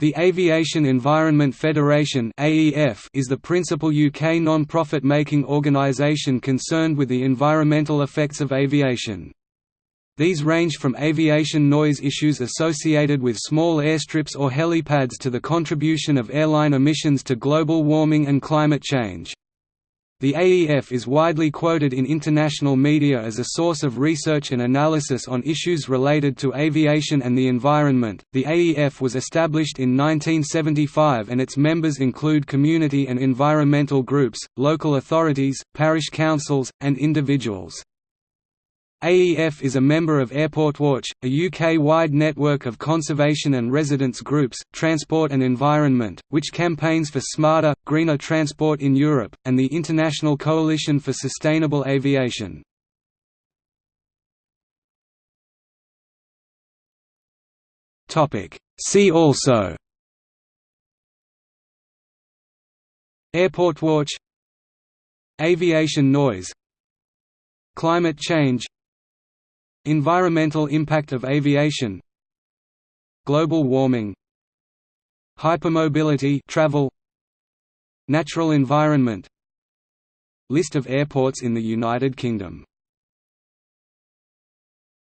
The Aviation Environment Federation is the principal UK non-profit making organisation concerned with the environmental effects of aviation. These range from aviation noise issues associated with small airstrips or helipads to the contribution of airline emissions to global warming and climate change. The AEF is widely quoted in international media as a source of research and analysis on issues related to aviation and the environment. The AEF was established in 1975 and its members include community and environmental groups, local authorities, parish councils, and individuals. AEF is a member of Airport Watch, a UK-wide network of conservation and residents groups, Transport and Environment, which campaigns for smarter, greener transport in Europe, and the International Coalition for Sustainable Aviation. See also Airport Watch Aviation noise Climate change Environmental impact of aviation Global warming Hypermobility travel Natural environment List of airports in the United Kingdom